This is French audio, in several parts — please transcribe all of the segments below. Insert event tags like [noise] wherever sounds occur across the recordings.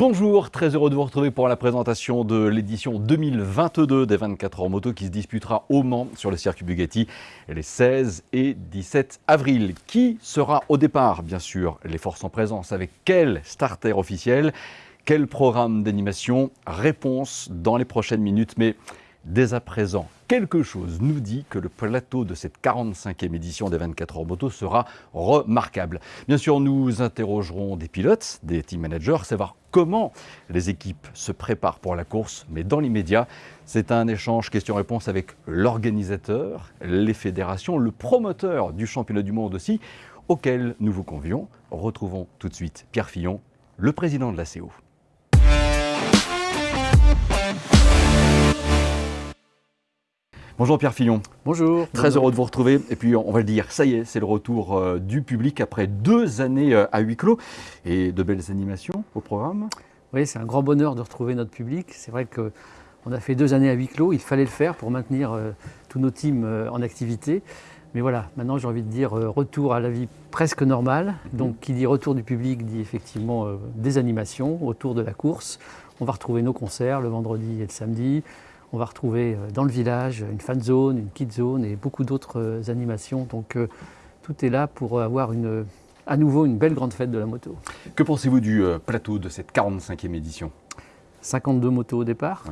Bonjour, très heureux de vous retrouver pour la présentation de l'édition 2022 des 24 heures moto qui se disputera au Mans sur le circuit Bugatti les 16 et 17 avril. Qui sera au départ? Bien sûr, les forces en présence avec quel starter officiel? Quel programme d'animation? Réponse dans les prochaines minutes, mais dès à présent, quelque chose nous dit que le plateau de cette 45e édition des 24 heures moto sera remarquable. Bien sûr, nous interrogerons des pilotes, des team managers, savoir comment les équipes se préparent pour la course, mais dans l'immédiat, c'est un échange question-réponse avec l'organisateur, les fédérations, le promoteur du championnat du monde aussi, auquel nous vous convions. Retrouvons tout de suite Pierre Fillon, le président de la CO. Bonjour Pierre Fillon. Bonjour. Très heureux de vous retrouver. Et puis on va le dire, ça y est, c'est le retour euh, du public après deux années euh, à huis clos et de belles animations au programme. Oui, c'est un grand bonheur de retrouver notre public. C'est vrai qu'on a fait deux années à huis clos, il fallait le faire pour maintenir euh, tous nos teams en activité. Mais voilà, maintenant j'ai envie de dire retour à la vie presque normale. Mhm. Donc qui dit retour du public dit effectivement des animations autour de la course. On va retrouver nos concerts le vendredi et le samedi. On va retrouver euh, dans le village une fan zone, une kid zone et beaucoup d'autres euh, animations. Donc euh, tout est là pour avoir une, à nouveau une belle grande fête de la moto. Que pensez-vous du plateau de cette 45e édition? 52 motos au départ.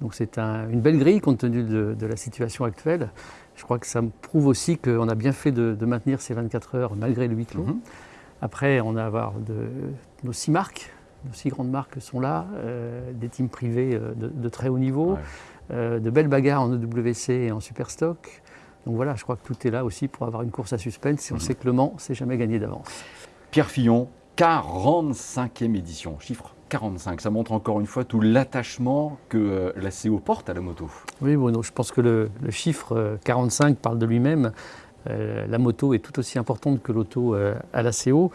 Donc c'est une belle grille compte tenu de, la situation actuelle. Je crois que ça me prouve aussi qu'on a bien fait de, maintenir ces 24 heures malgré le huis clos. Mhm. Après, on a avoir de, nos six marques. Nos six grandes marques sont là, des teams privés de, très haut niveau. De belles bagarres en EWC et en Superstock. Donc voilà, je crois que tout est là aussi pour avoir une course à suspense. Si on mhm. sait que Le Mans, c'est jamais gagné d'avance. Pierre Fillon, 45e édition, chiffre 45. Ça montre encore une fois tout l'attachement que euh, la CO porte à la moto. Oui, Bruno, je pense que le, chiffre 45 euh, parle de lui-même. la moto est tout aussi importante que l'auto à la CO.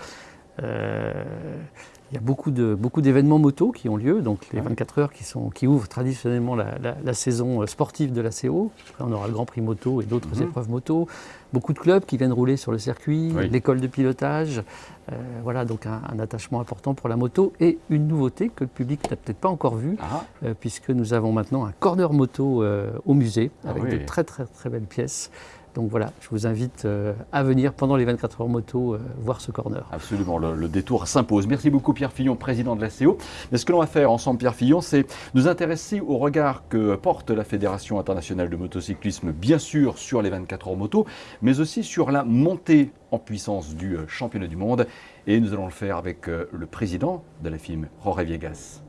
Il y a beaucoup, de, beaucoup d'événements moto qui ont lieu, donc les 24 heures qui, sont, qui ouvrent traditionnellement la, saison euh, sportive de la CO. Après, on aura le Grand Prix moto et d'autres mhm. épreuves moto. Beaucoup de clubs qui viennent rouler sur le circuit, l'école de pilotage. Euh, voilà, donc un, attachement important pour la moto et une nouveauté que le public n'a peut-être pas encore vue, ah. euh, puisque nous avons maintenant un corner moto au musée ah avec de très très très belles pièces. Donc voilà, je vous invite euh, à venir pendant les 24 heures moto euh, voir ce corner. Absolument, le, détour s'impose. Merci beaucoup Pierre Fillon, président de la CO. Mais ce que l'on va faire ensemble, Pierre Fillon, c'est nous intéresser au regard que porte la Fédération internationale de motocyclisme, bien sûr sur les 24 heures moto, mais aussi sur la montée en puissance du euh, championnat du monde. Et nous allons le faire avec le président de la FIM, Jorge Viegas.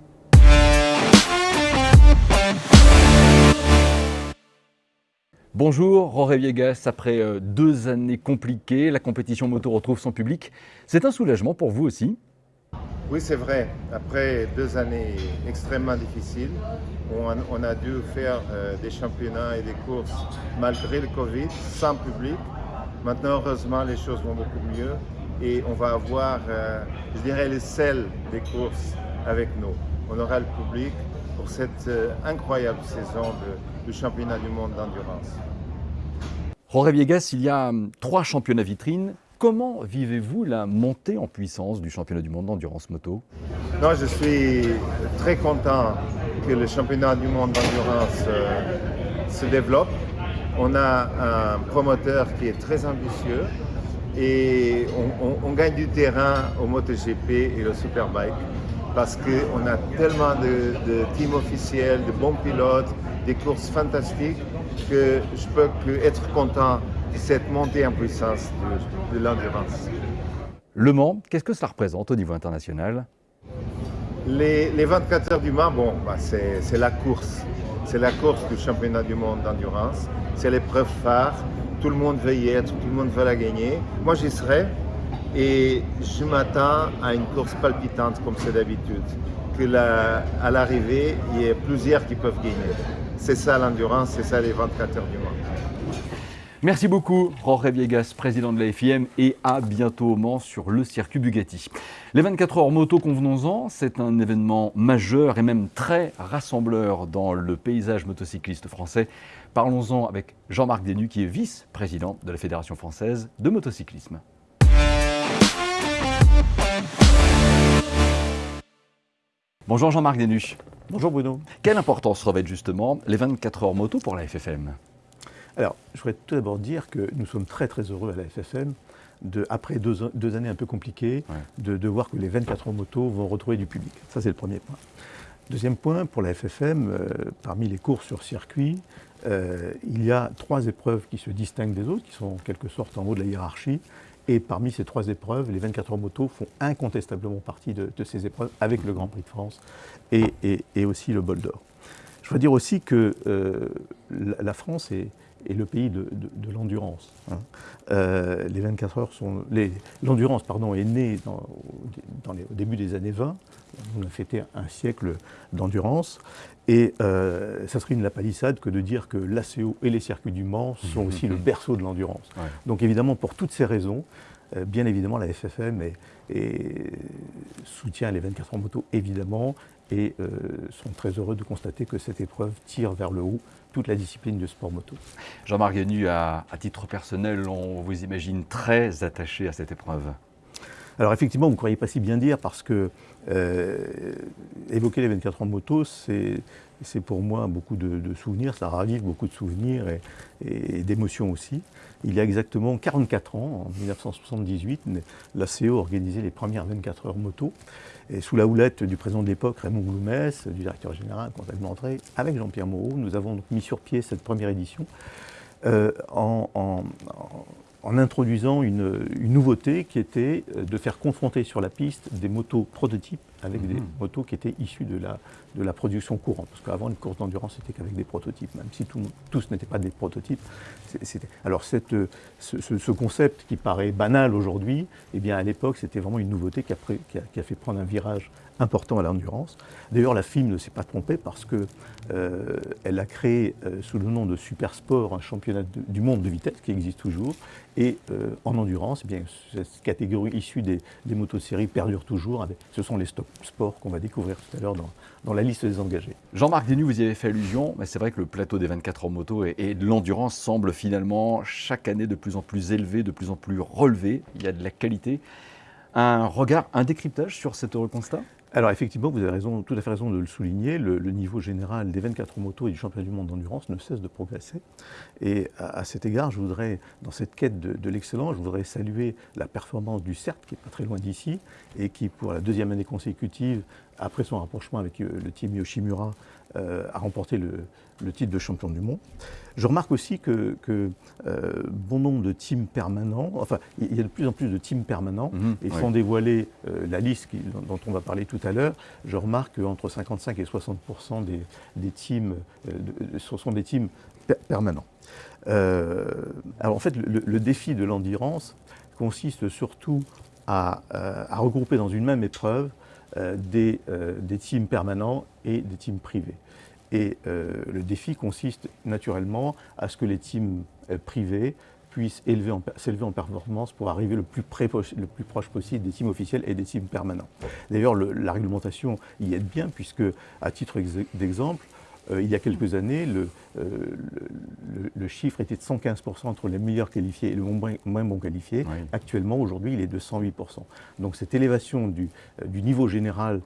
Bonjour, Roré Viegas. Après euh, deux années compliquées, la compétition moto retrouve son public. C'est un soulagement pour vous aussi Oui, c'est vrai. Après deux années extrêmement difficiles, on, a dû faire euh, des championnats et des courses malgré le Covid, sans public. Maintenant, heureusement, les choses vont beaucoup mieux et on va avoir, euh, je dirais, le sel des courses avec nous. On aura le public pour cette incroyable saison de du championnat du monde d'endurance. Jorge Viegas, il y a hum, trois championnats vitrines. Comment vivez-vous la montée en puissance du championnat du monde d'endurance moto? Non, Je suis très content que le championnat du monde d'endurance euh, se développe. On a un promoteur qui est très ambitieux et on, gagne du terrain au MotoGP et au Superbike parce qu'on a tellement de, de teams officiels, de bons pilotes, des courses fantastiques que je peux que être content de cette montée en puissance de, l'endurance. Le Mans, qu'est-ce que ça représente au niveau international? Les, 24 heures du Mans, bon, bah c'est la course. C'est la course du championnat du monde d'endurance. C'est l'épreuve phare. Tout le monde veut y être, tout le monde veut la gagner. Moi, j'y serai. Et je m'attends à une course palpitante comme c'est d'habitude. Que à l'arrivée, il y ait plusieurs qui peuvent gagner. C'est ça l'endurance, c'est ça les 24 heures du Mans. Merci beaucoup, Jorge Viegas, président de la FIM, et à bientôt au Mans sur le circuit Bugatti. Les 24 heures moto, convenons-en, c'est un événement majeur et même très rassembleur dans le paysage motocycliste français. Parlons-en avec Jean-Marc Denu, qui est vice-président de la Fédération française de motocyclisme. Bonjour Jean-Marc Denuche. Bonjour Bruno. Quelle importance revêtent justement les 24 heures moto pour la FFM Alors, je voudrais tout d'abord dire que nous sommes très très heureux à la FFM, de, après deux, années un peu compliquées, de, voir que les 24 heures moto vont retrouver du public. Ça, c'est le premier point. Deuxième point, pour la FFM, euh, parmi les courses sur circuit, euh, il y a trois épreuves qui se distinguent des autres, qui sont en quelque sorte en haut de la hiérarchie. Et parmi ces trois épreuves, les 24 heures moto font incontestablement partie de, ces épreuves, avec le Grand Prix de France et, aussi le bol d'or. Je voudrais dire aussi que euh, la France est, le pays de, l'endurance. Hein. Euh, les 24 heures sont. L'endurance, pardon, est née dans, au début des années 20. On a fêté un siècle d'endurance. Et euh, ça serait une lapalissade que de dire que l'ACO et les circuits du Mans sont aussi le [laughs] berceau de l'endurance. Donc évidemment, pour toutes ces raisons, euh, bien évidemment, la FFM soutient les 24 heures moto, évidemment, et sont très heureux de constater que cette épreuve tire vers le haut toute la discipline de sport moto. Jean-Marc Ganu, à, à, titre personnel, on vous imagine très attaché à cette épreuve. Alors effectivement, vous ne croyez pas si bien dire parce que euh, évoquer les 24 ans de moto, c'est pour moi beaucoup de, souvenirs, ça ravive beaucoup de souvenirs et, d'émotions aussi. Il y a exactement 44 ans, en 1978, la CO organisait les premières 24 heures moto, et sous la houlette du président de l'époque, Raymond Gloumès, du directeur général, comptable d'entrée, avec Jean-Pierre Moreau, nous avons mis sur pied cette première édition euh, en introduisant une, nouveauté qui était euh, de faire confronter sur la piste des motos prototypes avec des mhm. motos qui étaient issues de la, de la production courante. Parce qu'avant, une course d'endurance, c'était qu'avec des prototypes, même si tous n'étaient pas des prototypes. Alors cette, ce, concept qui paraît banal aujourd'hui, eh bien à l'époque, c'était vraiment une nouveauté qui a, qui a, fait prendre un virage important à l'endurance. D'ailleurs, la FIM ne s'est pas trompée parce qu'elle euh, a créé euh, sous le nom de Super Sport un championnat du monde de vitesse qui existe toujours. Et euh, en endurance, eh bien, cette catégorie issue des, des motoséries perdure toujours. Ce sont les stop sports qu'on va découvrir tout à l'heure dans, la liste des engagés. Jean-Marc Denis, vous y avez fait allusion, mais c'est vrai que le plateau des 24 heures moto et, et de l'endurance semble finalement chaque année de plus en plus élevé, de plus en plus relevé. Il y a de la qualité. Un regard, un décryptage sur cet heureux constat? Alors effectivement, vous avez tout à fait raison de le souligner, le, niveau général des 24 motos et du championnat du monde d'endurance ne cesse de progresser. Et à, cet égard, je voudrais, dans cette quête de, l'excellence, je voudrais saluer la performance du CERT, qui n'est pas très loin d'ici, et qui, pour la deuxième année consécutive, après son rapprochement avec euh, le team Yoshimura, a remporté le, titre de champion du monde. Je remarque aussi que, euh, bon nombre de teams permanents, enfin, il y a de plus en plus de teams permanents, mhm, et sans dévoiler la liste dont on va parler tout à l'heure, je remarque qu'entre 55 et 60% des, teams sont des teams permanents. alors en fait, le, défi de l'endurance consiste surtout à, regrouper dans une même épreuve euh, euh, des, teams permanents et des teams privés. Et euh, le défi consiste naturellement à ce que les teams privés puissent s'élever en performance pour arriver le plus, le plus, proche possible des teams officiels et des teams permanents. D'ailleurs, la réglementation y aide bien, puisque, à titre d'exemple, il y a quelques années, euh, le, chiffre était de 115% entre les meilleurs qualifiés et les moins, moins bons qualifiés. Actuellement, aujourd'hui, il est de 108%. Donc cette élévation du, euh, niveau général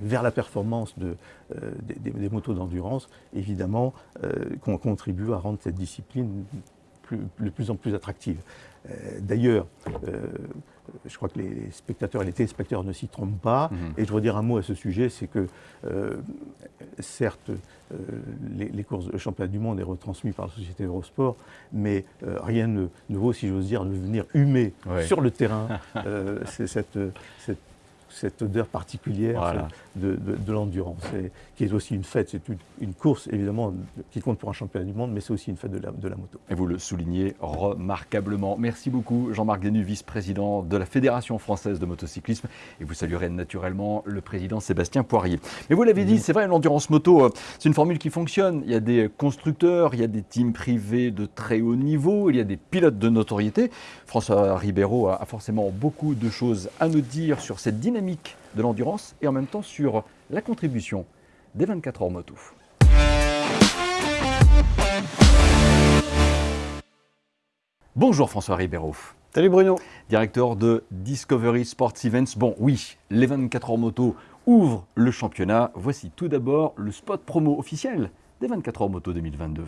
vers la performance des, motos d'endurance, évidemment, contribue à rendre cette discipline de plus en plus attractive. D'ailleurs, je crois que les spectateurs et les téléspectateurs ne s'y trompent pas. Mhm. Et je voudrais dire un mot à ce sujet, c'est que euh, certes, euh, les, courses de championnat du monde est retransmis par la société Eurosport, mais euh, rien ne, vaut, si j'ose dire, de venir humer sur le terrain [laughs] cette, cette cette odeur particulière de, l'endurance, qui est aussi une fête, c'est une, course évidemment qui compte pour un championnat du monde, mais c'est aussi une fête de la, moto. Et vous le soulignez remarquablement. Merci beaucoup Jean-Marc Denu, vice-président de la Fédération française de motocyclisme, et vous saluerez naturellement le président Sébastien Poirier. Mais vous l'avez dit, c'est vrai, l'endurance moto, euh, c'est une formule qui fonctionne. Il y a des constructeurs, il y a des teams privés de très haut niveau, il y a des pilotes de notoriété. François Ribeiro a forcément beaucoup de choses à nous dire sur cette dynamique de l'endurance et en même temps sur la contribution des 24 heures moto. Bonjour François Ribeiro. Salut Bruno. Directeur de Discovery Sports Events. Bon, oui, les 24 heures moto ouvre le championnat. Voici tout d'abord le spot promo officiel des 24 heures moto 2022.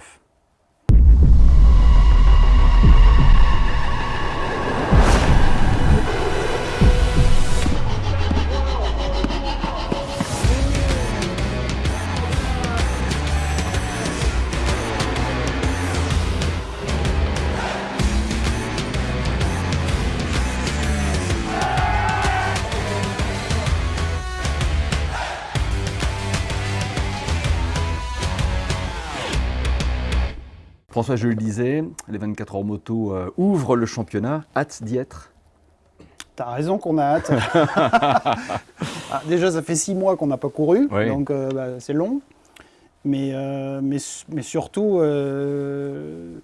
François, je le disais, les 24 heures moto euh, ouvrent le championnat. Hâte d'y être T'as raison qu'on a hâte. [laughs] Ah, déjà, ça fait six mois qu'on n'a pas couru, Oui. donc euh, bah, c'est long. Mais, euh, mais, mais surtout, euh,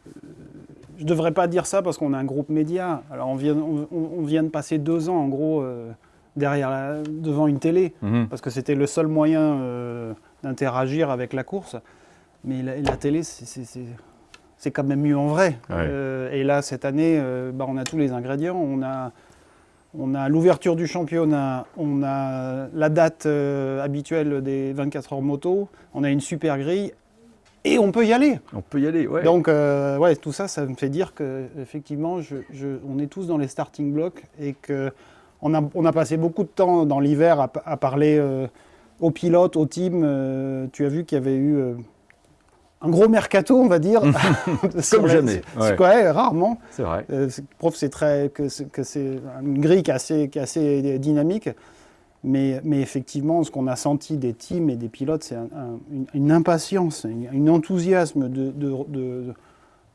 je ne devrais pas dire ça parce qu'on a un groupe média. Alors, on vient, on, on vient de passer deux ans, en gros, euh, derrière la- devant une télé, Mhm. parce que c'était le seul moyen d'interagir avec la course. Mais la, la télé, c'est- c'est quand même mieux en vrai. Ouais. Euh, et là, cette année, euh, bah, on a tous les ingrédients. On a, on a l'ouverture du championnat, on a la date euh, habituelle des 24 heures moto, on a une super grille et on peut y aller. On peut y aller, ouais. Donc, ouais, tout ça, ça me fait dire que effectivement, je- je- on est tous dans les starting blocks et que on a, on a passé beaucoup de temps dans l'hiver à, à parler aux pilotes, aux teams. Tu as vu qu'il y avait eu un gros mercato, on va dire. [laughs] Comme jamais, c'est- ouais. ouais, rarement. c'est vrai. Euh, prof, c'est très que c'est une grille qui est assez, qui est assez dynamique. Mais, mais effectivement, ce qu'on a senti des teams et des pilotes, c'est un- un- une, une impatience, une- un enthousiasme de, de, de,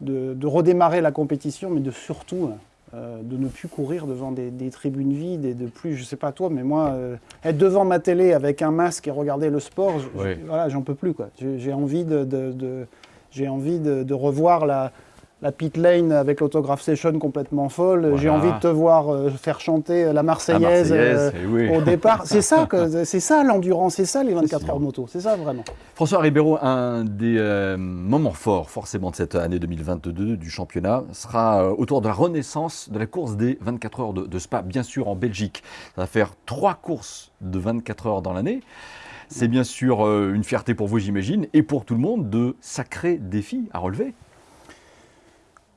de- de redémarrer la compétition, mais de surtout euh, de ne plus courir devant des, des tribunes vides et de plus, je sais pas toi, mais moi, euh, être devant ma télé avec un masque et regarder le sport, je- je- Ouais. voilà, j'en peux plus. quoi. J'ai j'ai envie de, de- de- j'ai envie de, de revoir la, la pit lane avec l'autographe session complètement folle. J'ai envie de te voir euh, faire chanter la La Marseillaise, euh, eh oui. au départ. [laughs] C'est ça, c'est ça l'endurance, c'est ça les 24 sûr. heures moto, c'est ça vraiment. François Ribeiro, un des euh, moments forts forcément de cette année 2022 du championnat sera euh, autour de la renaissance de la course des 24 heures de, de Spa, bien sûr en Belgique. Ça va faire trois courses de 24 heures dans l'année. C'est bien sûr euh, une fierté pour vous, j'imagine, et pour tout le monde, de sacrés défis à relever.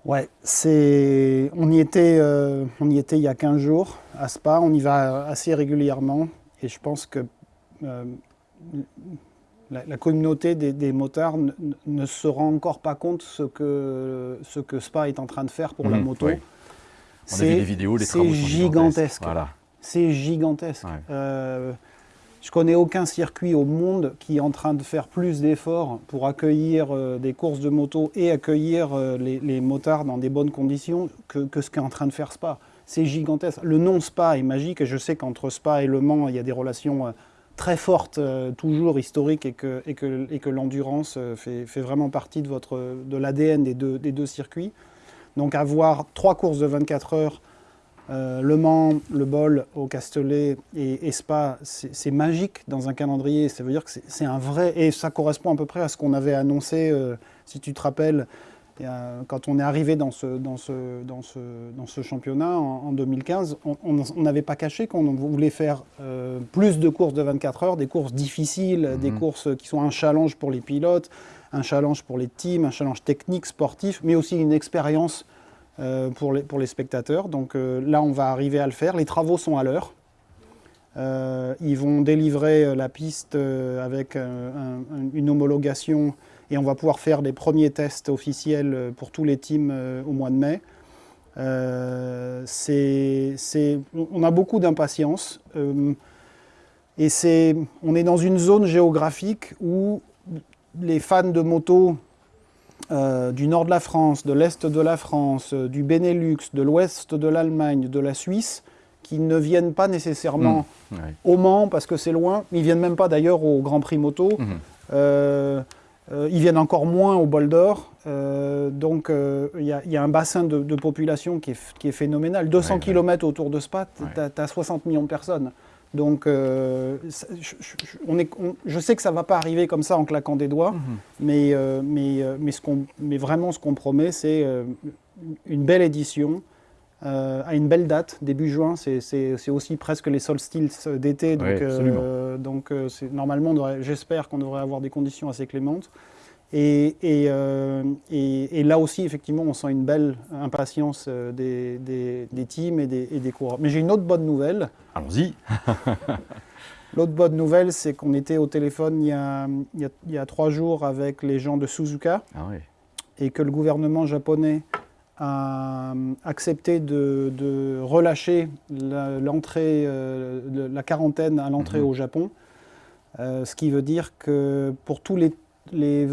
Ouais, c'est. On y était, euh, on y était il y a 15 jours à Spa. On y va assez régulièrement et je pense que euh, la, la communauté des, des motards ne, ne se rend encore pas compte ce que ce que Spa est en train de faire pour la Mhm, moto. oui. On a vu des vidéos, les c'est travaux sont gigantesque. Voilà. C'est gigantesque. Ouais. Euh, je connais aucun circuit au monde qui est en train de faire plus d'efforts pour accueillir euh, des courses de moto et accueillir euh, les, motards dans des bonnes conditions que, ce qu'est en train de faire Spa. C'est gigantesque. Le nom Spa est magique et je sais qu'entre Spa et Le Mans, il y a des relations euh, très fortes, toujours historiques, et que, l'endurance fait, vraiment partie de, l'ADN des deux circuits. Donc avoir trois courses de 24 heures euh, le Mans, le Bol au Castellet et, et Spa, c'est magique dans un calendrier. Ça veut dire que c'est- un vrai. Et ça correspond à peu près à ce qu'on avait annoncé, euh, si tu te rappelles, quand on est arrivé dans ce, dans ce, dans ce, dans ce championnat en, en 2015. On- n'avait pas caché qu'on voulait faire euh, plus de courses de 24 heures, des courses difficiles, des courses qui sont un challenge pour les pilotes, un challenge pour les teams, un challenge technique, sportif, mais aussi une expérience pour, les, pour les spectateurs. Donc euh, là, on va arriver à le faire. Les travaux sont à l'heure. Euh, ils vont délivrer euh, la piste euh, avec euh, un- un- une homologation et on va pouvoir faire les premiers tests officiels euh, pour tous les teams euh, au mois de mai. Euh, on a beaucoup d'impatience euh, et on est dans une zone géographique où les fans de moto euh, du nord de la France, de l'est de la France, euh, du Benelux, de l'ouest de l'Allemagne, de la Suisse, qui ne viennent pas nécessairement Ouais. au Mans parce que c'est loin, ils viennent même pas d'ailleurs au Grand Prix moto. Mhm. Euh, euh, ils viennent encore moins au bol d'or. Euh, donc il y, a- il y a un bassin de, de population qui est, qui est phénoménal. 200 Ouais, ouais. km autour de Spa, tu as, 60 millions de personnes. Donc euh, je, je- je- on est, on- je sais que ça ne va pas arriver comme ça en claquant des doigts, Mhm. mais, euh, mais, euh, mais, ce qu'on- mais vraiment ce qu'on promet, c'est une belle édition euh, a une belle date, début juin. C'est aussi presque les solstices d'été. Donc, donc normalement, j'espère qu'on devrait avoir des conditions assez clémentes. Et, et, et, là aussi, effectivement, on sent une belle impatience des, des, des teams et des, des coureurs. Mais j'ai une autre bonne nouvelle. Allons-y. [laughs] L'autre bonne nouvelle, c'est qu'on était au téléphone il y, a, il, y a, trois jours avec les gens de Suzuka ah et que le gouvernement japonais a accepté de, relâcher l'entrée, euh, la, quarantaine à l'entrée mhm. au Japon. Euh, ce qui veut dire que pour tous les,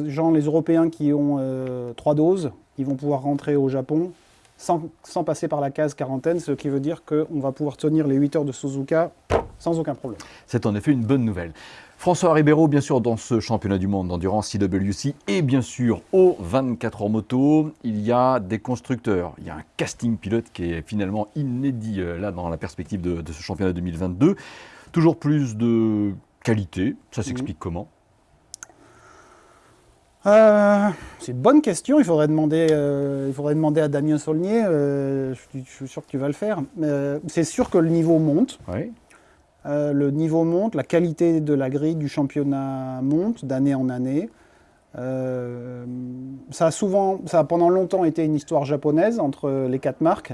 gens, les Européens qui ont euh, trois doses, ils vont pouvoir rentrer au Japon sans, passer par la case quarantaine, ce qui veut dire qu'on va pouvoir tenir les 8 heures de Suzuka sans aucun problème. C'est en effet une bonne nouvelle. François Ribeiro, bien sûr, dans ce championnat du monde d'endurance IWC et bien sûr au 24 heures moto, il y a des constructeurs. Il y a un casting pilote qui est finalement inédit euh, là dans la perspective de, ce championnat 2022. Toujours plus de qualité, ça s'explique comment? Euh, c'est une bonne question. Il faudrait demander, euh, il faudrait demander à Damien Saulnier. je, suis sûr que tu vas le faire. c'est sûr que le niveau monte. Oui. Euh, le niveau monte, la qualité de la grille du championnat monte d'année en année. Euh, ça, a souvent, ça a pendant longtemps été une histoire japonaise entre les quatre marques.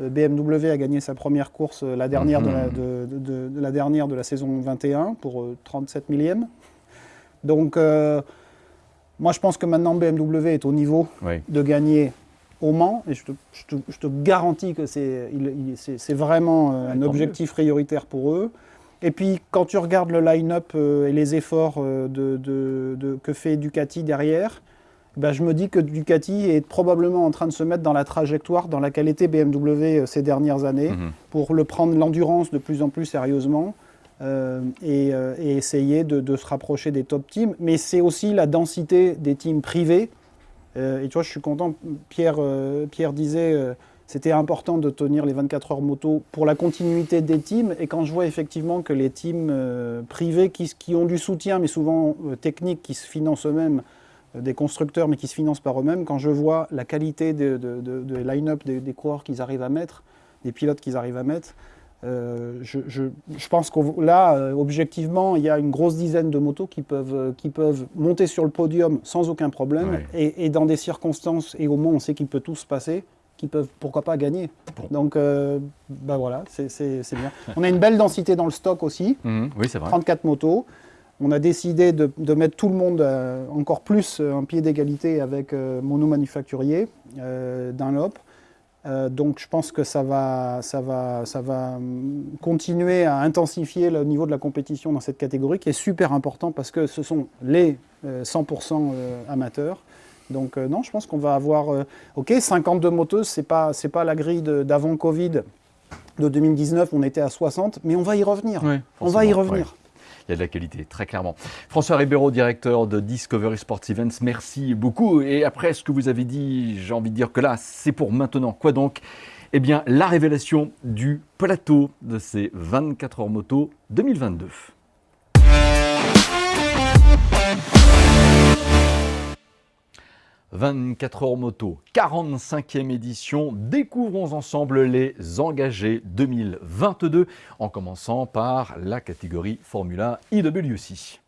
Euh, BMW a gagné sa première course, la dernière, de, la, mhm. la, dernière de la saison 21 pour 37 millièmes. Donc, moi je pense que maintenant BMW est au niveau de gagner au Mans, et je te, garantis que c'est vraiment euh, un objectif prioritaire pour eux. Et puis, quand tu regardes le line-up euh, et les efforts euh, de, que fait Ducati derrière, ben, je me dis que Ducati est probablement en train de se mettre dans la trajectoire dans laquelle était BMW ces dernières années, mhm. pour le prendre l'endurance de plus en plus sérieusement et, et, essayer de, se rapprocher des top teams. Mais c'est aussi la densité des teams privés euh, et tu vois, je suis content, Pierre, euh, Pierre disait euh, c'était important de tenir les 24 heures moto pour la continuité des teams. Et quand je vois effectivement que les teams privés qui, ont du soutien, mais souvent technique, qui se financent eux-mêmes, des constructeurs, mais qui se financent par eux-mêmes, quand je vois la qualité de, de, line-up des, des coureurs qu'ils arrivent à mettre, des pilotes qu'ils arrivent à mettre, euh, je, pense que là, euh, objectivement, il y a une grosse dizaine de motos qui peuvent, euh, qui peuvent monter sur le podium sans aucun problème et, dans des circonstances, et au moins on sait qu'il peut tout se passer, qui peuvent pourquoi pas gagner. Donc, bah voilà, c'est bien. On a une belle densité dans le stock aussi. [laughs] Mhm. oui, c'est vrai. 34 motos. On a décidé de, de mettre tout le monde encore plus en pied d'égalité avec Mono Manufacturier, Dunlop. Euh, donc je pense que ça va, ça, va, ça va hum, continuer à intensifier le niveau de la compétition dans cette catégorie qui est super important parce que ce sont les 100% euh, euh, amateurs. Donc non, je pense qu'on va avoir, ok, 52 moteuses, c'est pas, c'est pas la grille d'avant Covid de 2019, on était à 60, mais on va y revenir. on va y revenir il y a de la qualité, très clairement. François Ribeiro, directeur de Discovery Sports Events, merci beaucoup. Et après ce que vous avez dit, j'ai envie de dire que là, c'est pour maintenant. Quoi donc? Eh bien, la révélation du plateau de ces 24 heures moto 2022. 24 heures moto, 45e édition. Découvrons ensemble les engagés 2022 en commençant par la catégorie Formula IWC.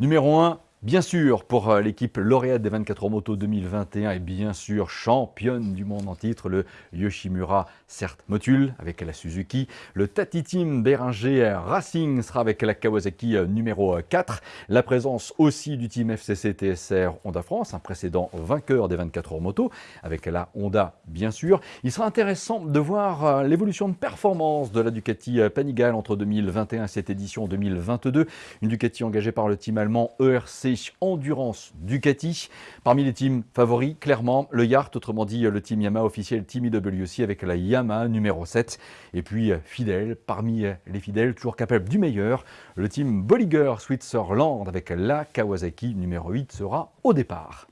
Numéro 1, Bien sûr, pour euh, l'équipe lauréate des 24 heures moto 2021 et bien sûr championne du monde en titre, le Yoshimura certes Motul avec la Suzuki. Le Tati Team Beringer Racing sera avec la Kawasaki euh, numéro 4. Euh, la présence aussi du team FCC TSR Honda France, un précédent vainqueur des 24 heures moto avec la Honda bien sûr. Il sera intéressant de voir l'évolution de performance de la Ducati Panigale entre 2021 et cette édition 2022. Une Ducati engagée par le team allemand ERC Endurance Ducati. Parmi les teams favoris, clairement, le Yart, autrement dit le team Yamaha officiel, Team IWC avec la Yamaha numéro 7. Et puis, fidèle, parmi les fidèles, toujours capable du meilleur, le team Bolliger Switzerland avec la Kawasaki numéro 8 sera au départ.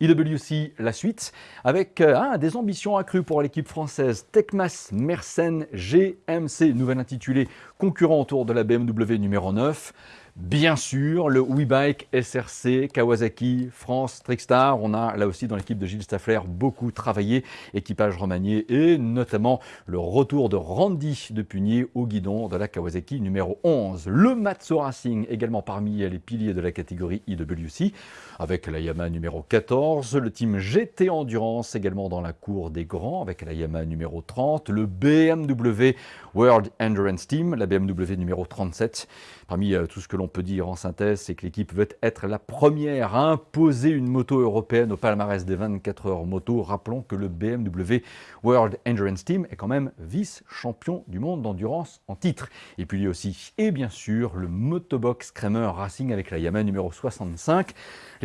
IWC, la suite, avec euh, des ambitions accrues pour l'équipe française Tecmas Mersen GMC, nouvelle intitulée concurrent autour de la BMW numéro 9. Bien sûr, le WeBike SRC, Kawasaki, France, Trickstar. On a là aussi dans l'équipe de Gilles Staffler beaucoup travaillé, équipage remanié et notamment le retour de Randy de Punier au guidon de la Kawasaki numéro 11. Le Matsu Racing également parmi les piliers de la catégorie IWC avec la Yamaha numéro 14. Le team GT Endurance également dans la cour des grands avec la Yamaha numéro 30. Le BMW World Endurance Team, la BMW numéro 37. Parmi euh, tout ce que l'on peut dire en synthèse, c'est que l'équipe veut être la première à imposer une moto européenne au palmarès des 24 heures moto. Rappelons que le BMW World Endurance Team est quand même vice-champion du monde d'endurance en titre. Et puis lui aussi, et bien sûr, le Motobox Kramer Racing avec la Yamaha numéro 65.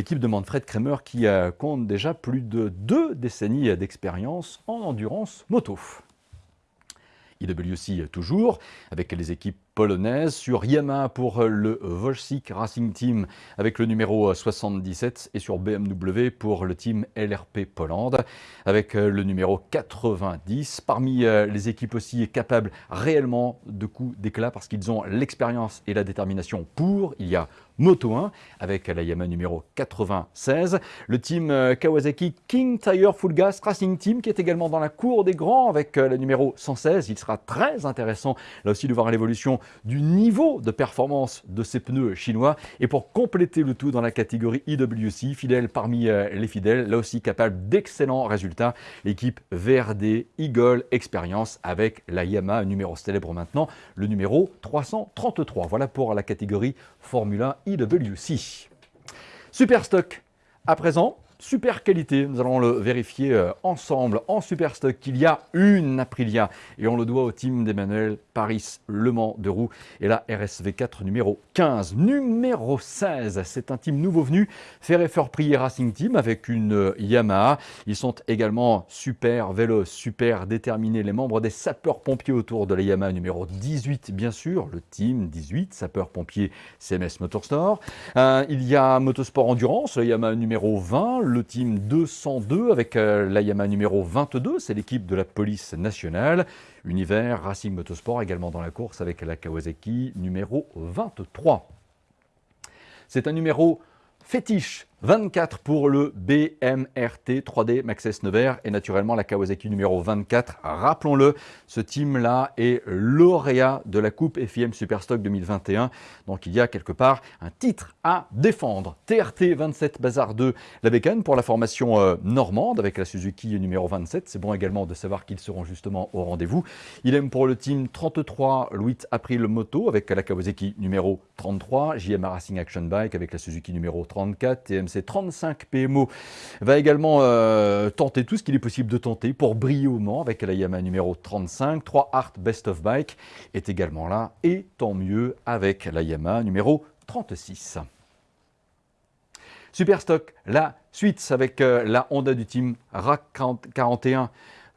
L'équipe de Manfred Kramer qui euh, compte déjà plus de deux décennies d'expérience en endurance moto. IWC toujours, avec les équipes polonaises, sur Yamaha pour le Volsik Racing Team avec le numéro 77 et sur BMW pour le team LRP Poland avec le numéro 90. Parmi euh, les équipes aussi capables réellement de coups d'éclat parce qu'ils ont l'expérience et la détermination pour, il y a Moto 1 avec la Yamaha numéro 96. Le team euh, Kawasaki King Tire Full Gas Racing Team qui est également dans la cour des grands avec euh, le numéro 116. Il sera très intéressant là aussi de voir l'évolution du niveau de performance de ces pneus chinois. Et pour compléter le tout dans la catégorie IWC, fidèle parmi euh, les fidèles, là aussi capable d'excellents résultats, l'équipe VRD Eagle Experience avec la Yamaha numéro célèbre maintenant, le numéro 333. Voilà pour la catégorie Formula IWC. Superstock à présent, super qualité. Nous allons le vérifier euh, ensemble en super stock qu'il y a une Aprilia et on le doit au team d'Emmanuel Paris Le Mans de Roux et la RSV4 numéro 15. Numéro 16, c'est un team nouveau venu, Ferré Prix Racing Team avec une Yamaha. Ils sont également super vélos, super déterminés, les membres des sapeurs-pompiers autour de la Yamaha numéro 18 bien sûr, le team 18, sapeurs-pompiers CMS Motorstore. Euh, il y a Motosport Endurance, la Yamaha numéro 20, le team 202 avec euh, la Yamaha numéro 22, c'est l'équipe de la police nationale. Univers Racing Motorsport également dans la course avec la Kawasaki numéro 23. C'est un numéro fétiche 24 pour le BMRT 3D Maxxis Nevers et naturellement la Kawasaki numéro 24. Rappelons-le, ce team-là est lauréat de la Coupe FIM Superstock 2021. Donc il y a quelque part un titre à défendre. TRT 27 Bazar 2, la bécane pour la formation euh, normande avec la Suzuki numéro 27. C'est bon également de savoir qu'ils seront justement au rendez-vous. Il aime pour le team 33 Louis April Moto avec la Kawasaki numéro 33, JMA Racing Action Bike avec la Suzuki numéro 34, TMC 35 PMO va également euh, tenter tout ce qu'il est possible de tenter pour briller avec la Yamaha numéro 35. 3 Art Best of Bike est également là et tant mieux avec la Yamaha numéro 36. Superstock, la suite avec euh, la Honda du team RAC 41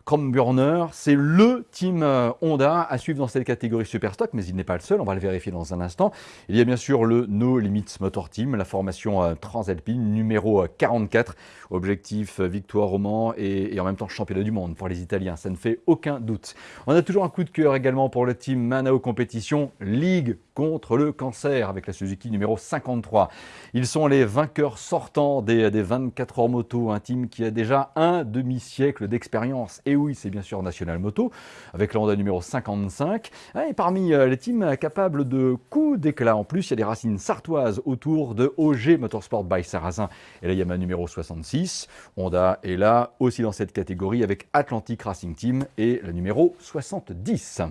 Chrome Burner, c'est le team euh, Honda à suivre dans cette catégorie Superstock, mais il n'est pas le seul, on va le vérifier dans un instant. Il y a bien sûr le No Limits Motor Team, la formation euh, Transalpine numéro 44, euh, objectif victoire au Mans et, en même temps championnat du monde pour les Italiens, ça ne fait aucun doute. On a toujours un coup de cœur également pour le team Manao Compétition, Ligue contre le cancer avec la Suzuki numéro 53. Ils sont les vainqueurs sortants des, des 24 heures moto, un team qui a déjà un demi-siècle d'expérience et oui, c'est bien sûr National Moto, avec la Honda numéro 55. Et parmi euh, les teams capables de coups d'éclat, en plus, il y a des racines sartoises autour de OG Motorsport by Sarrazin et la Yamaha numéro 66. Honda est là aussi dans cette catégorie avec Atlantic Racing Team et le numéro 70.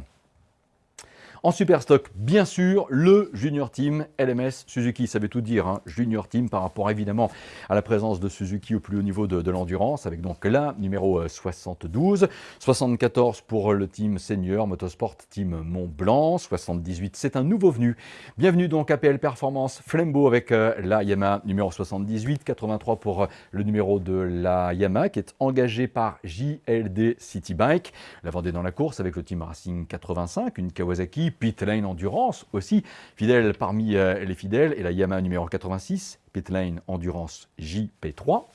En super stock, bien sûr, le Junior Team LMS Suzuki. Ça veut tout dire, hein. Junior Team par rapport évidemment à la présence de Suzuki au plus haut niveau de, l'endurance, avec donc là, numéro 72. Euh, 74 pour le team Senior Motorsport Team Mont Blanc. 78, c'est un nouveau venu. Bienvenue donc à PL Performance Flambeau avec euh, la Yamaha numéro 78. 83 pour euh, le numéro de la Yamaha qui est engagé par JLD City Bike. La Vendée dans la course avec le team Racing 85, une Kawasaki Pitlane Endurance aussi, fidèle parmi euh, les fidèles, et la Yamaha numéro 86, Pitlane Endurance JP3.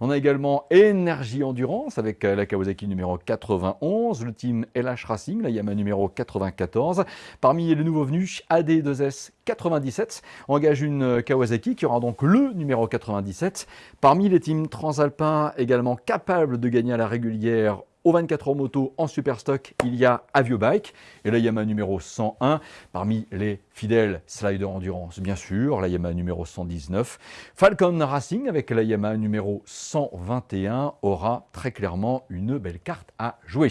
On a également Energy Endurance avec la Kawasaki numéro 91, le team LH Racing, la Yamaha numéro 94. Parmi les nouveaux venus, AD2S 97 engage une Kawasaki qui aura donc le numéro 97. Parmi les teams transalpins également capables de gagner à la régulière au 24 heures moto en super stock, il y a Aviobike et la Yamaha numéro 101. Parmi les fidèles Slider Endurance, bien sûr, la Yamaha numéro 119. Falcon Racing avec la Yamaha numéro 121 aura très clairement une belle carte à jouer.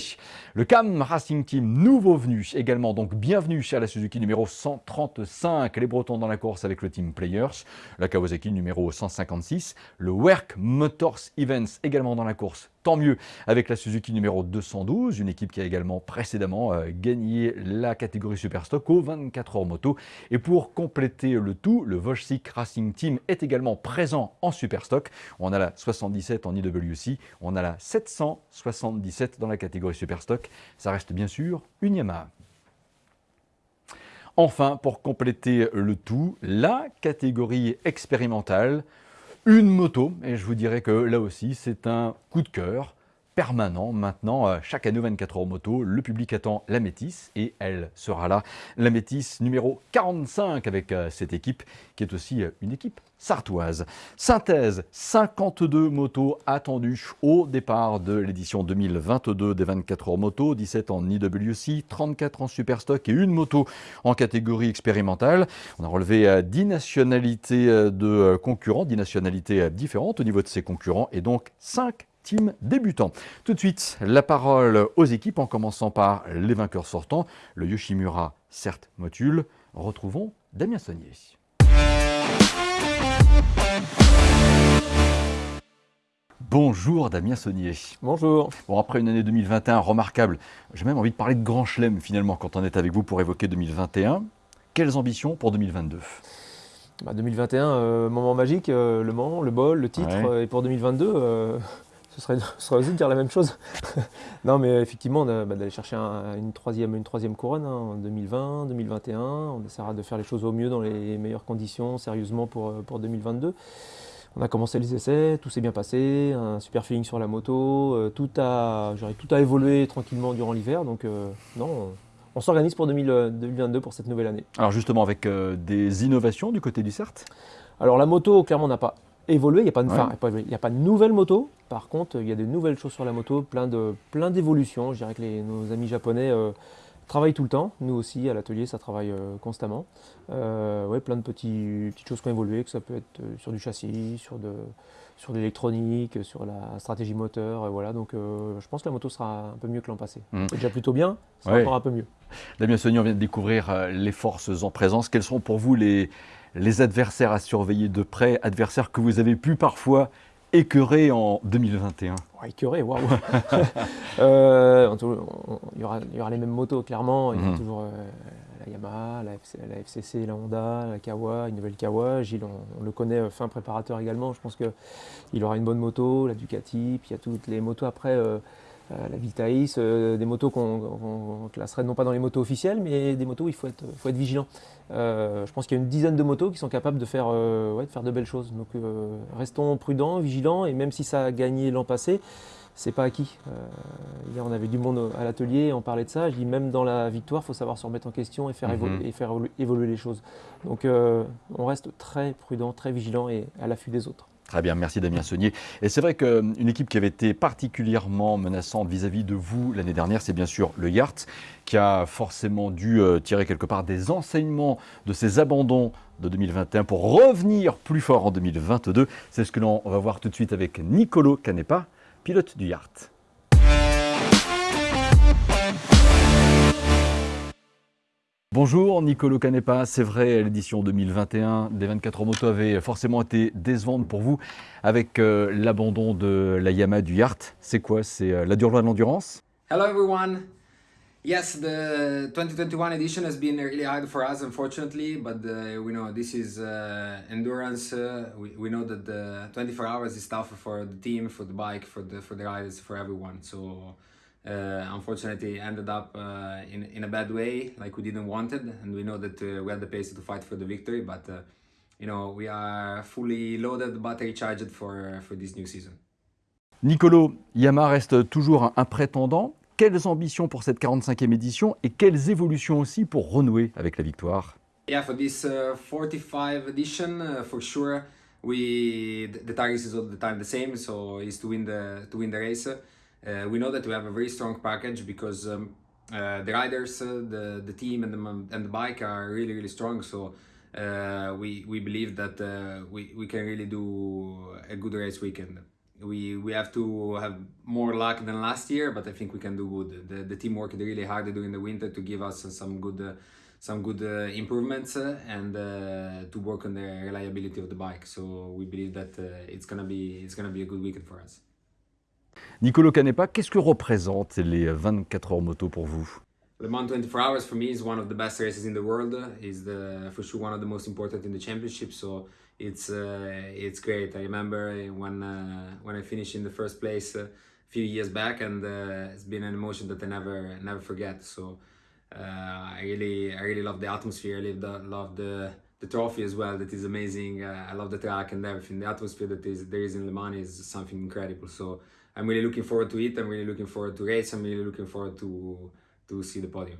Le CAM Racing Team, nouveau venu également, donc bienvenue à la Suzuki numéro 135. Les Bretons dans la course avec le team Players. La Kawasaki numéro 156. Le Work Motors Events également dans la course tant mieux avec la Suzuki numéro 212, une équipe qui a également précédemment euh, gagné la catégorie Superstock au 24 heures moto. Et pour compléter le tout, le Volsik Racing Team est également présent en Superstock. On a la 77 en IWC, on a la 777 dans la catégorie Superstock. Ça reste bien sûr une Yamaha. Enfin, pour compléter le tout, la catégorie expérimentale une moto, et je vous dirais que là aussi, c'est un coup de cœur permanent. Maintenant, euh, chaque année 24 heures moto, le public attend la Métis et elle sera là. La Métis numéro 45 avec euh, cette équipe qui est aussi euh, une équipe sartoise. Synthèse, 52 motos attendues au départ de l'édition 2022 des 24 heures moto, 17 en IWC, 34 en Superstock et une moto en catégorie expérimentale. On a relevé 10 nationalités de concurrents, 10 nationalités différentes au niveau de ces concurrents et donc 5 team débutant. Tout de suite, la parole aux équipes en commençant par les vainqueurs sortants, le Yoshimura certes Motule. Retrouvons Damien Saunier. Bonjour Damien Saunier. Bonjour. Bon, après une année 2021 remarquable, j'ai même envie de parler de grand chelem finalement quand on est avec vous pour évoquer 2021. Quelles ambitions pour 2022 2021, euh, moment magique, euh, le Mans, le bol, le titre. et pour 2022, [laughs] ce serait, aussi de dire la même chose. [laughs] non, mais effectivement, bah, d'aller chercher une, troisième, une troisième couronne hein, en 2020, 2021. On essaiera de faire les choses au mieux dans les meilleures conditions, sérieusement pour, euh, pour 2022. On a commencé les essais, tout s'est bien passé, un super feeling sur la moto, euh, tout, a, tout a évolué tranquillement durant l'hiver. Donc, euh, non, on s'organise pour 2022 pour cette nouvelle année. Alors, justement, avec des innovations du côté du CERT? Alors, la moto, clairement, n'a pas évolué. Il n'y a, pas de, a pas de nouvelle moto. Par contre, il y a de nouvelles choses sur la moto, plein de plein d'évolutions. Je dirais que les, nos amis japonais euh, travaillent tout le temps. Nous aussi, à l'atelier, ça travaille euh, constamment. Euh, ouais, plein de petits, petites choses qui ont évolué, que ça peut être sur du châssis, sur de sur l'électronique, sur la stratégie moteur, voilà. Donc, je pense que la moto sera un peu mieux que l'an passé. Mm. C'est déjà plutôt bien, ça sera encore un peu mieux. Damien on vient de découvrir les forces en présence. Quels sont pour vous les les adversaires à surveiller de près, adversaires que vous avez pu parfois écœurer en 2021 Écœurer, waouh [laughs] euh, Il y aura les mêmes motos, clairement. Il y a mhm. toujours euh, la Yamaha, la, FCC, la Honda, la Kawa, une nouvelle Kawa. Gilles, on, le connaît, euh, fin préparateur également. Je pense qu'il aura une bonne moto, la Ducati. Puis il y a toutes les motos après. Euh, la Vitaïs, euh, des motos qu'on classerait non pas dans les motos officielles, mais des motos où il faut être, faut être vigilant. Euh, je pense qu'il y a une dizaine de motos qui sont capables de faire, de, faire de belles choses. Donc restons prudents, vigilants, et même si ça a gagné l'an passé, c'est pas acquis. hier, on avait du monde à l'atelier, on parlait de ça. Je dis même dans la victoire, il faut savoir se remettre en question et faire, mhm. évoluer, et faire évoluer les choses. Donc, on reste très prudent, très vigilant et à l'affût des autres. Très bien, merci Damien Saunier. Et c'est vrai qu'une équipe qui avait été particulièrement menaçante vis-à-vis de vous l'année dernière, c'est bien sûr le Yacht, qui a forcément dû euh, tirer quelque part des enseignements de ses abandons de 2021 pour revenir plus fort en 2022. C'est ce que l'on va voir tout de suite avec Nicolo Canepa, pilote du Yacht. Bonjour Nicolo Canepa, c'est vrai, l'édition 2021 des 24 heures moto avait forcément été décevante pour vous avec euh, l'abandon de la Yamaha du Yacht. C'est quoi? C'est euh, la dure loi de l'endurance Hello everyone Yes, the 2021 edition has been really hard for us, unfortunately, but uh, we know this is uh, endurance. Uh, we, we know that the 24 hours is tougher for the team, for the bike, for the for the riders, for everyone. So uh, unfortunately ended up uh, in, in a bad way like we didn't want it and we know that uh, we had the pace to fight for the victory but uh, you know we are fully loaded battery charged for for this new season Nicolo, Yamaha reste toujours un prétendant. Quelles ambitions pour cette 45e édition et quelles évolutions aussi pour renouer avec la victoire? Yeah, for this uh, 45 edition, uh, for sure, we the, the target is all the time the same. So is to win the to win the race. Uh, we know that we have a very strong package because um, uh, the riders, uh, the the team, and the and the bike are really really strong. So uh, we we believe that uh, we we can really do a good race weekend. We we have to have more luck than last year, but I think we can do good. The the team worked really hard during the winter to give us some good. Uh, some good uh, improvements uh, and uh, to work on the reliability of the bike. So we believe that it's gonna be it's gonna be a good weekend for us. Nicolo Canepa, qu'est-ce que représentent les 24 heures moto pour vous Le Mans 24 Hours for me is one of the best races in the world. It's the for sure one of the most important in the championship. So it's uh, it's great. I remember when uh, when I finished in the first place a few years back, and uh, it's been an emotion that I never never forget. So uh, I really I really love the atmosphere. I love the, love the the trophy as well. That is amazing. Uh, I love the track and everything. The atmosphere that is there is in Le Mans is something incredible. So I'm really looking forward to it. I'm really looking forward to race. I'm really looking forward to to see the podium.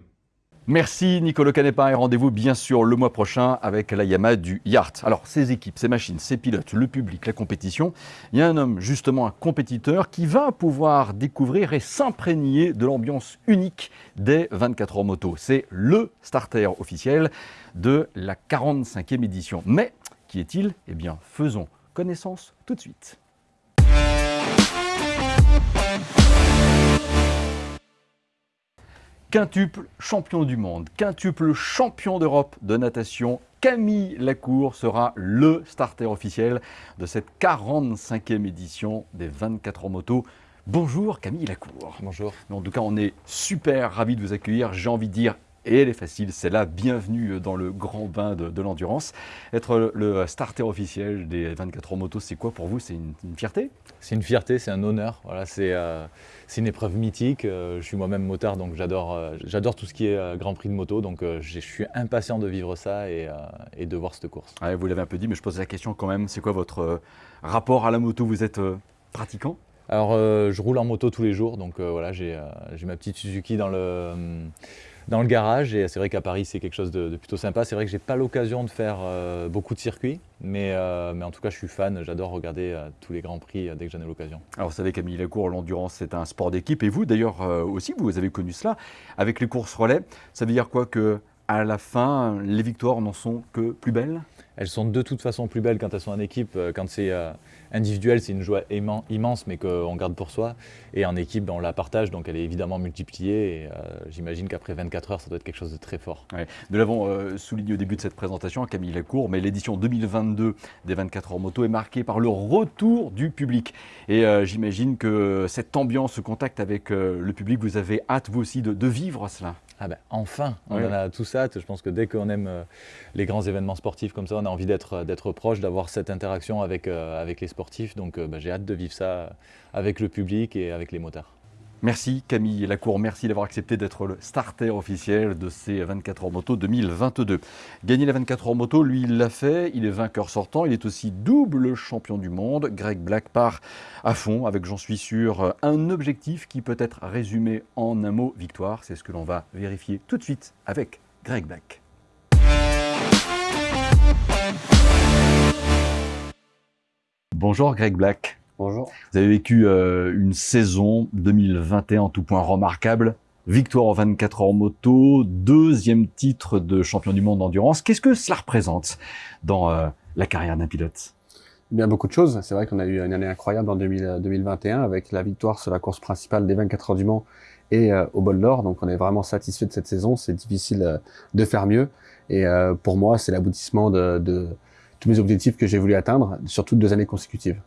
Merci Nicolo Canepa et rendez-vous bien sûr le mois prochain avec la Yamaha du Yacht. Alors ces équipes, ces machines, ces pilotes, le public, la compétition, il y a un homme justement un compétiteur qui va pouvoir découvrir et s'imprégner de l'ambiance unique des 24 heures moto. C'est le starter officiel de la 45e édition. Mais qui est-il? Eh bien faisons connaissance tout de suite. Quintuple champion du monde, quintuple champion d'Europe de natation, Camille Lacour sera le starter officiel de cette 45e édition des 24 heures moto. Bonjour Camille Lacour. Bonjour. En tout cas, on est super ravis de vous accueillir. J'ai envie de dire, et elle est facile, c'est la bienvenue dans le grand bain de, de l'endurance. Être le starter officiel des 24 heures moto, c'est quoi pour vous? C'est une, une fierté? C'est une fierté, c'est un honneur. Voilà, c'est euh, une épreuve mythique. Euh, je suis moi-même motard, donc j'adore euh, tout ce qui est euh, Grand Prix de moto. Donc je suis impatient de vivre ça et, et de voir cette course. Ouais, Vous l'avez un peu dit, mais je pose la question quand même. C'est quoi votre rapport à la moto? Vous êtes pratiquant? Alors euh, je roule en moto tous les jours, donc euh, voilà, j'ai euh, ma petite Suzuki dans le, euh, dans le garage et c'est vrai qu'à Paris c'est quelque chose de, de plutôt sympa. C'est vrai que j'ai pas l'occasion de faire euh, beaucoup de circuits, mais, euh, mais en tout cas je suis fan, j'adore regarder euh, tous les grands prix dès que j'en ai l'occasion. Alors vous savez Camille Lacour, l'endurance c'est un sport d'équipe et vous d'ailleurs aussi vous avez connu cela avec les courses relais. Ça veut dire quoi que à la fin les victoires n'en sont que plus belles? Elles sont de toute façon plus belles quand elles sont en équipe. Quand c'est euh, individuel, c'est une joie immen- immense, mais qu'on garde pour soi. Et en équipe, ben, on la partage, donc elle est évidemment multipliée. Euh, j'imagine qu'après 24 heures, ça doit être quelque chose de très fort. Nous l'avons euh, souligné au début de cette présentation, Camille Lacour, mais l'édition 2022 des 24 heures moto est marquée par le retour du public. Et euh, j'imagine que cette ambiance, ce contact avec le public, vous avez hâte vous aussi de vivre cela. Ah ben enfin, on en a tous hâte. Je pense que dès qu'on aime euh, les grands événements sportifs comme ça, on a envie d'être euh, d'être proche, d'avoir cette interaction avec, euh, avec les sportifs. Donc ben, j'ai hâte de vivre ça avec le public et avec les motards. Merci Camille Lacour, merci d'avoir accepté d'être le starter officiel de ces 24 heures moto 2022. Gagner les 24 heures moto, lui il l'a fait, il est vainqueur sortant, il est aussi double champion du monde. Greg Black part à fond avec, j'en suis sûr, un objectif qui peut être résumé en un mot, victoire. C'est ce que l'on va vérifier tout de suite avec Greg Black. Bonjour Greg Black. Bonjour. Vous avez vécu euh, une saison 2021 en tout point remarquable. Victoire en 24 heures moto, deuxième titre de champion du monde d'endurance. Qu'est-ce que cela représente dans euh, la carrière d'un pilote? Bien beaucoup de choses. C'est vrai qu'on a eu une année incroyable en 2000 2021 avec la victoire sur la course principale des 24 heures du Mans et euh, au bol d'or. Donc on est vraiment satisfait de cette saison. C'est difficile euh, de faire mieux. Et euh, pour moi, c'est l'aboutissement de, de tous mes objectifs que j'ai voulu atteindre sur toutes deux années consécutives.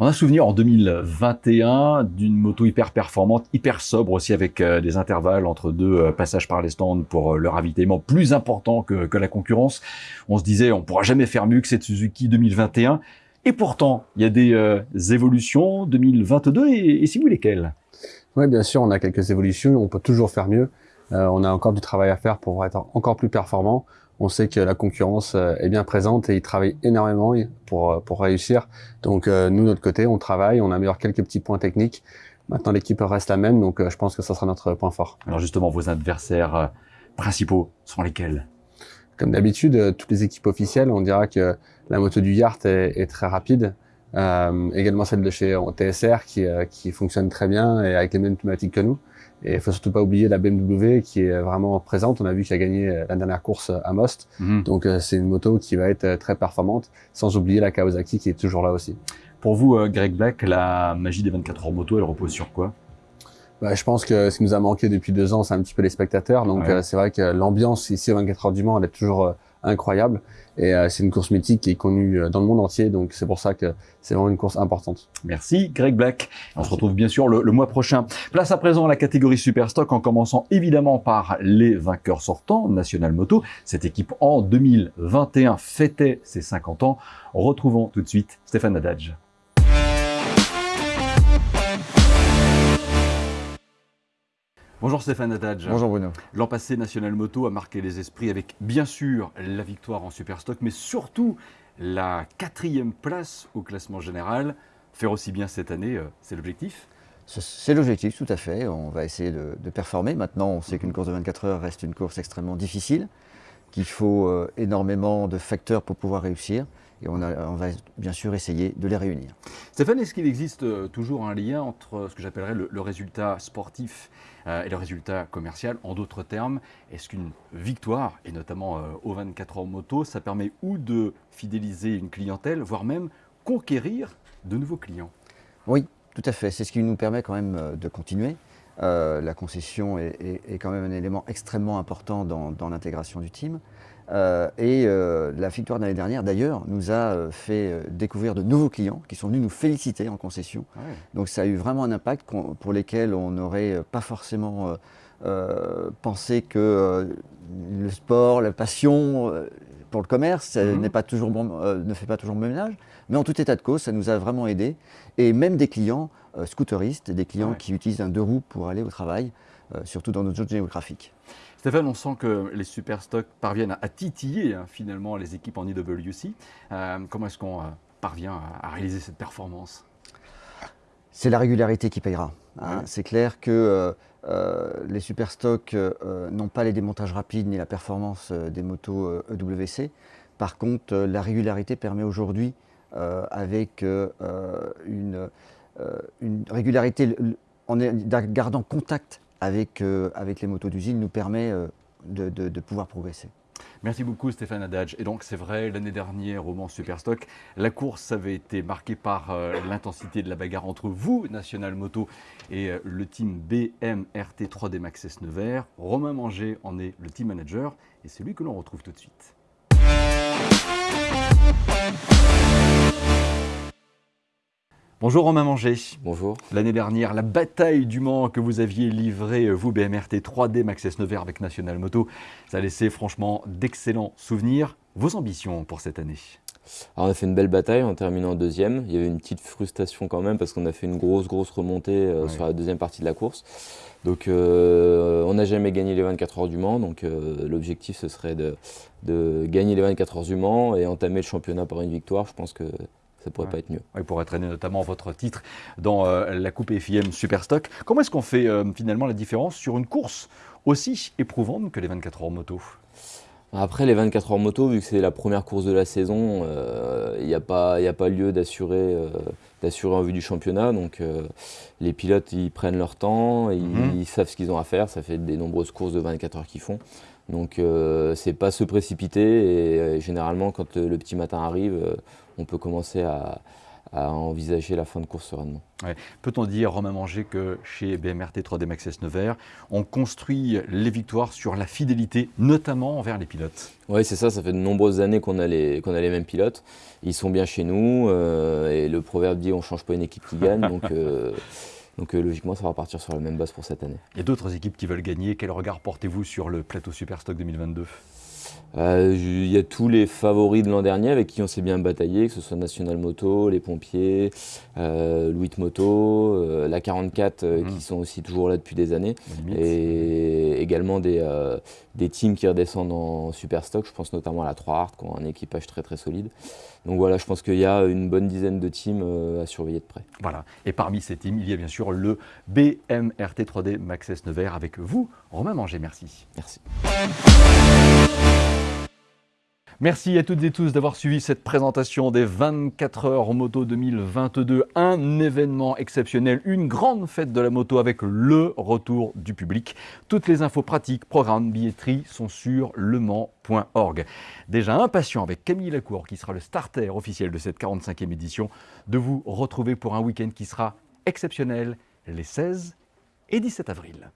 On a souvenir en 2021 d'une moto hyper performante, hyper sobre aussi avec euh, des intervalles entre deux euh, passages par les stands pour euh, le ravitaillement plus important que, que la concurrence. On se disait on pourra jamais faire mieux que cette Suzuki 2021. Et pourtant, il y a des évolutions 2022 et, et si vous lesquelles? Oui, bien sûr, on a quelques évolutions. On peut toujours faire mieux. On a encore du travail à faire pour être encore plus performant. On sait que la concurrence est bien présente et ils travaillent énormément pour, pour réussir. Donc nous, de notre côté, on travaille, on améliore quelques petits points techniques. Maintenant, l'équipe reste la même, donc je pense que ça sera notre point fort. Alors justement, vos adversaires principaux sont lesquels? Comme d'habitude, toutes les équipes officielles, on dira que la moto du Yart est, est très rapide. Euh, également celle de chez TSR qui, euh, qui fonctionne très bien et avec les mêmes thématiques que nous. Et il faut surtout pas oublier la BMW qui est vraiment présente. On a vu qu'il a gagné euh, la dernière course à Most. Mhm. Donc c'est une moto qui va être très performante, sans oublier la Kawasaki qui est toujours là aussi. Pour vous, Greg Black, la magie des 24 heures moto, elle repose sur quoi? Bah, je pense que ce qui nous a manqué depuis deux ans, c'est un petit peu les spectateurs. Donc c'est vrai que l'ambiance ici aux 24 heures du Mans, elle est toujours incroyable. Et euh, c'est une course mythique qui est connue euh, dans le monde entier, donc c'est pour ça que c'est vraiment une course importante. Merci Greg Black. On se retrouve bien sûr le, mois prochain. Place à présent à la catégorie Superstock en commençant évidemment par les vainqueurs sortants, National Moto. Cette équipe en 2021 fêtait ses 50 ans. Retrouvons tout de suite Stéphane Nadadj. Bonjour Stéphane Adadj. Bonjour Bruno. L'an passé, National Moto a marqué les esprits avec bien sûr la victoire en Superstock, mais surtout la quatrième place au classement général. Faire aussi bien cette année, euh, c'est l'objectif c'est l'objectif, tout à fait. On va essayer de, performer. Maintenant, on sait qu'une course de 24 heures reste une course extrêmement difficile, qu'il faut euh, énormément de facteurs pour pouvoir réussir et on, va bien sûr essayer de les réunir. Stéphane, est-ce qu'il existe euh, toujours un lien entre ce que j'appellerais le, résultat sportif euh, et le résultat commercial? En d'autres termes, est-ce qu'une victoire, et notamment euh, au 24 heures moto, ça permet ou de fidéliser une clientèle, voire même conquérir de nouveaux clients? Oui, tout à fait. C'est ce qui nous permet quand même de continuer. la concession est, quand même un élément extrêmement important dans l'intégration du team. Euh, et euh, la victoire de l'année dernière, d'ailleurs, nous a euh, fait découvrir de nouveaux clients qui sont venus nous féliciter en concession. Ah Donc ça a eu vraiment un impact pour lesquels on n'aurait pas forcément pensé que le sport, la passion pour le commerce mhm. pas toujours ne fait pas toujours bon ménage. Mais en tout état de cause, ça nous a vraiment aidé. Et même des clients scooteristes, des clients qui utilisent un deux roues pour aller au travail, surtout dans notre zone géographique. Stéphane, on sent que les superstocks parviennent à, titiller hein, finalement les équipes en IWC. Euh, comment est-ce qu'on euh, parvient à, réaliser cette performance? C'est la régularité qui payera. Hein. C'est clair que euh, les superstocks n'ont pas les démontages rapides ni la performance des motos EWC. Par contre, la régularité permet aujourd'hui, avec une, une régularité en gardant contact avec, euh, avec les motos d'usine nous permet euh, de, de, pouvoir progresser. Merci beaucoup Stéphane Adadj. Et donc c'est vrai, l'année dernière au Mans Superstock, la course avait été marquée par euh, l'intensité de la bagarre entre vous, National Moto, et le team BMRT 3D Max S Nevers. Romain Manger en est le team manager et c'est lui que l'on retrouve tout de suite. Bonjour Romain Manger. Bonjour. L'année dernière, la bataille du Mans que vous aviez livrée, vous, BMRT 3D Max S Nevers avec National Moto, ça a laissé franchement d'excellents souvenirs. Vos ambitions pour cette année? Alors on a fait une belle bataille en terminant deuxième. Il y avait une petite frustration quand même parce qu'on a fait une grosse grosse remontée euh, sur la deuxième partie de la course. Donc euh, on n'a jamais gagné les 24 heures du Mans. Donc euh, l'objectif ce serait de, de, gagner les 24 heures du Mans et entamer le championnat par une victoire. Je pense que ça pourrait pas être mieux. Il pourrait traîner notamment votre titre dans euh, la Coupe FIM Superstock. Comment est-ce qu'on fait euh, finalement la différence sur une course aussi éprouvante que les 24 heures moto? Après les 24 heures moto, vu que c'est la première course de la saison, il euh, n'y a, pas, a pas lieu d'assurer d'assurer en vue du championnat. Donc les pilotes, ils prennent leur temps, ils, mhm. ils savent ce qu'ils ont à faire. Ça fait des nombreuses courses de 24 heures qu'ils font. Donc c'est pas se précipiter et généralement quand le petit matin arrive, on peut commencer à, envisager la fin de course sereinement. Peut-on dire, Romain Manger, que chez BMRT 3D Max S Nevers, on construit les victoires sur la fidélité, notamment envers les pilotes? Oui, c'est ça, ça fait de nombreuses années qu'on a, les, a les mêmes pilotes. Ils sont bien chez nous, euh, et le proverbe dit on ne change pas une équipe qui gagne, donc, euh, [laughs] donc euh, logiquement ça va partir sur la même base pour cette année. Il y a d'autres équipes qui veulent gagner. Quel regard portez-vous sur le plateau Superstock 2022 Euh, Il y a tous les favoris de l'an dernier avec qui on s'est bien bataillé, que ce soit National Moto, les pompiers, euh, Louis Moto, euh, la 44 euh, Mhm. qui sont aussi toujours là depuis des années. Et également des, euh, des teams qui redescendent en Superstock. Je pense notamment à la 3 Art qui ont un équipage très très solide. Donc voilà, je pense qu'il y a une bonne dizaine de teams euh, à surveiller de près. Voilà. Et parmi ces teams, il y a bien sûr le BMRT 3D Maxès Nevers avec vous, Romain Manger. Merci. Merci. Merci à toutes et tous d'avoir suivi cette présentation des 24 heures moto 2022. Un événement exceptionnel, une grande fête de la moto avec le retour du public. Toutes les infos pratiques, programmes, billetterie sont sur lemans.org. Déjà impatient avec Camille Lacour, qui sera le starter officiel de cette 45e édition, de vous retrouver pour un week-end qui sera exceptionnel les 16 et 17 avril.